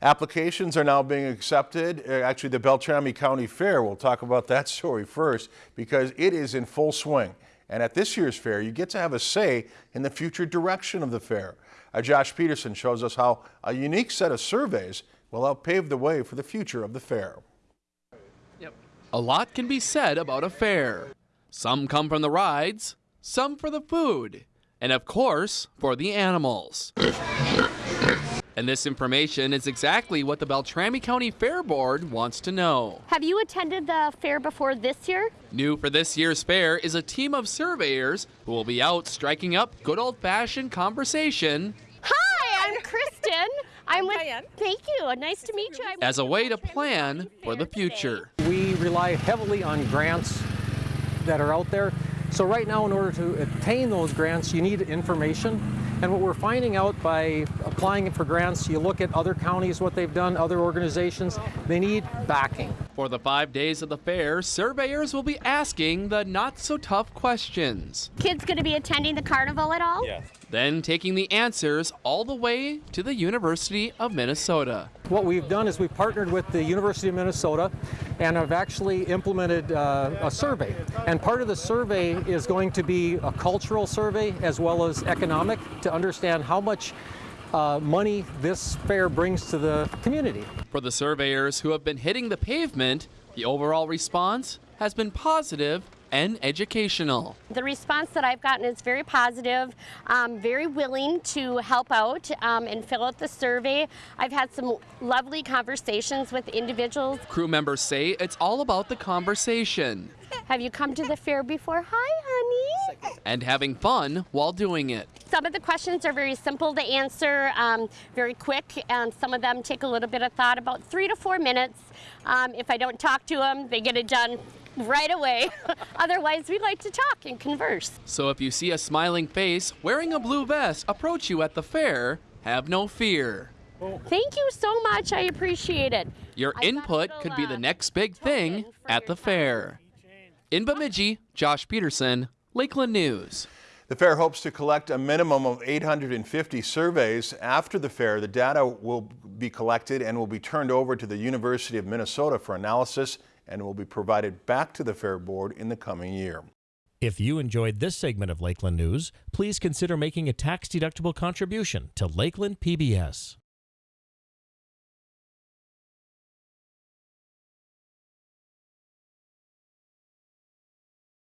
Applications are now being accepted. Uh, Actually, the Beltrami County Fair, we'll talk about that story first because it is in full swing. And at this year's fair, you get to have a say in the future direction of the fair. Our Josh Peterson shows us how a unique set of surveys will help pave the way for the future of the fair. Yep. A lot can be said about a fair. Some come from the rides, some for the food, and of course, for the animals. And this information is exactly what the Beltrami County Fair Board wants to know. Have you attended the fair before this year? New for this year's fair is a team of surveyors who will be out striking up good old fashioned conversation Hi, I'm Kristen. I'm with. Diane. Thank you. Nice to meet you. I'm as a way to plan for the future. We rely heavily on grants that are out there. So right now, in order to obtain those grants, you need information. And what we're finding out by applying for grants, you look at other counties, what they've done, other organizations, they need backing. For the five days of the fair, surveyors will be asking the not so tough questions, Kids going to be attending the carnival at all? Then taking the answers all the way to the University of Minnesota. What we've done is we've partnered with the University of Minnesota and have actually implemented uh, a survey. And part of the survey is going to be a cultural survey as well as economic to understand how much uh, money this fair brings to the community. For the surveyors who have been hitting the pavement, the overall response has been positive and educational. The response that I've gotten is very positive, um, very willing to help out um, and fill out the survey. I've had some lovely conversations with individuals. Crew members say it's all about the conversation Have you come to the fair before? Hi, honey. and having fun while doing it. Some of the questions are very simple to answer, um, very quick, and some of them take a little bit of thought, about three to four minutes. Um, if I don't talk to them, they get it done right away. Otherwise, we like to talk and converse. So if you see a smiling face wearing a blue vest approach you at the fair, have no fear. Thank you so much. I appreciate it. Your I got a input little, could be uh, the next big thing at your the fair. In Bemidji, Josh Peterson, Lakeland News. The fair hopes to collect a minimum of 850 surveys. After the fair, the data will be collected and will be turned over to the University of Minnesota for analysis and will be provided back to the Fair Board in the coming year. If you enjoyed this segment of Lakeland News, please consider making a tax-deductible contribution to Lakeland PBS.